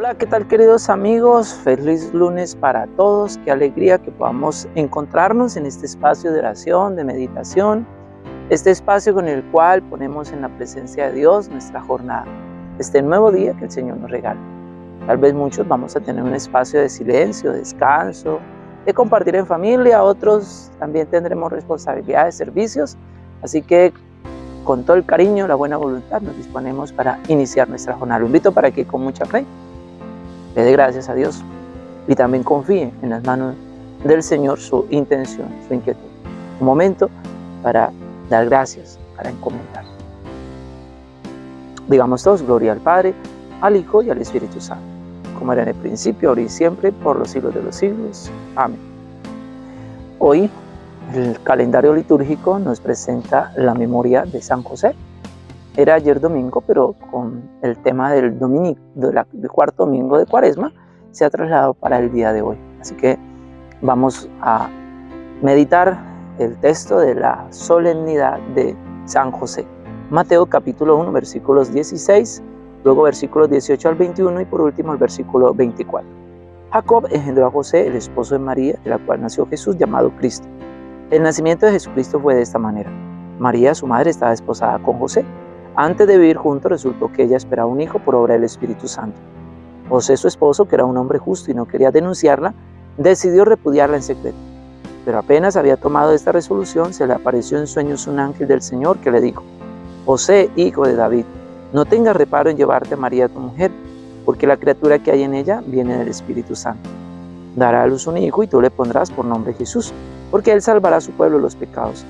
Hola, ¿qué tal queridos amigos? Feliz lunes para todos. Qué alegría que podamos encontrarnos en este espacio de oración, de meditación, este espacio con el cual ponemos en la presencia de Dios nuestra jornada, este nuevo día que el Señor nos regala. Tal vez muchos vamos a tener un espacio de silencio, de descanso, de compartir en familia, otros también tendremos responsabilidades, servicios, así que con todo el cariño, la buena voluntad, nos disponemos para iniciar nuestra jornada. Lo invito para que con mucha fe le dé gracias a Dios y también confíe en las manos del Señor su intención, su inquietud. Un momento para dar gracias, para encomendar. Digamos todos, gloria al Padre, al Hijo y al Espíritu Santo, como era en el principio, ahora y siempre, por los siglos de los siglos. Amén. Hoy el calendario litúrgico nos presenta la memoria de San José, era ayer domingo, pero con el tema del, del cuarto domingo de cuaresma se ha trasladado para el día de hoy. Así que vamos a meditar el texto de la solemnidad de San José. Mateo capítulo 1 versículos 16, luego versículos 18 al 21 y por último el versículo 24. Jacob engendró a José, el esposo de María, de la cual nació Jesús llamado Cristo. El nacimiento de Jesucristo fue de esta manera. María, su madre, estaba esposada con José antes de vivir juntos resultó que ella esperaba un hijo por obra del Espíritu Santo. José, su esposo, que era un hombre justo y no quería denunciarla, decidió repudiarla en secreto. Pero apenas había tomado esta resolución, se le apareció en sueños un ángel del Señor que le dijo, José, hijo de David, no tengas reparo en llevarte a María tu mujer, porque la criatura que hay en ella viene del Espíritu Santo. Dará a luz un hijo y tú le pondrás por nombre Jesús, porque él salvará a su pueblo de los pecados.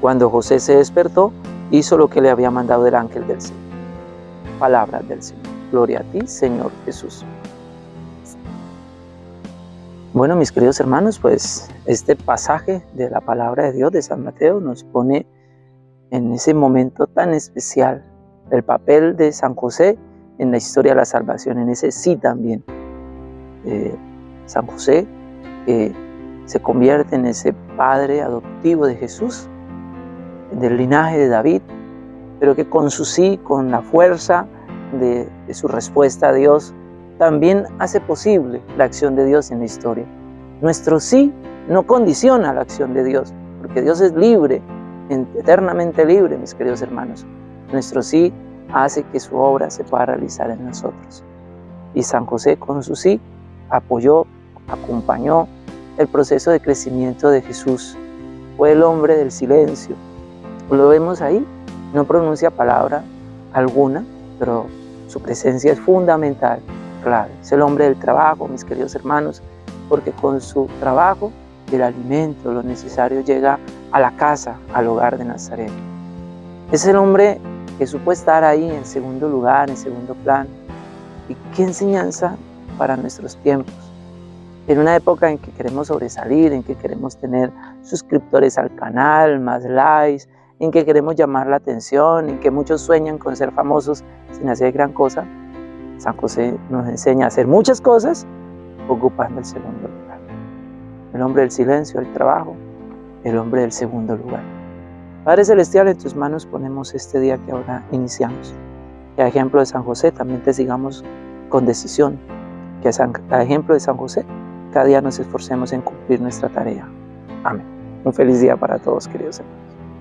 Cuando José se despertó, hizo lo que le había mandado el ángel del Señor. Palabras del Señor. Gloria a ti, Señor Jesús. Bueno, mis queridos hermanos, pues este pasaje de la palabra de Dios de San Mateo nos pone en ese momento tan especial el papel de San José en la historia de la salvación, en ese sí también. Eh, San José que se convierte en ese padre adoptivo de Jesús del linaje de David, pero que con su sí, con la fuerza de, su respuesta a Dios, también hace posible la acción de Dios en la historia. Nuestro sí no condiciona la acción de Dios, porque Dios es libre, eternamente libre, mis queridos hermanos. Nuestro sí hace que su obra se pueda realizar en nosotros. Y San José con su sí apoyó, acompañó el proceso de crecimiento de Jesús. Fue el hombre del silencio, lo vemos ahí, no pronuncia palabra alguna, pero su presencia es fundamental, clave. Es el hombre del trabajo, mis queridos hermanos, porque con su trabajo el alimento, lo necesario, llega a la casa, al hogar de Nazaret. Es el hombre que supo estar ahí en segundo lugar, en segundo plano. Y qué enseñanza para nuestros tiempos. En una época en que queremos sobresalir, en que queremos tener suscriptores al canal, más likes, en que queremos llamar la atención, en que muchos sueñan con ser famosos sin hacer gran cosa, San José nos enseña a hacer muchas cosas ocupando el segundo lugar. El hombre del silencio, el trabajo, el hombre del segundo lugar. Padre Celestial, en tus manos ponemos este día que ahora iniciamos. Que a ejemplo de San José también te sigamos con decisión. Que a, ejemplo de San José cada día nos esforcemos en cumplir nuestra tarea. Amén. Un feliz día para todos, queridos hermanos.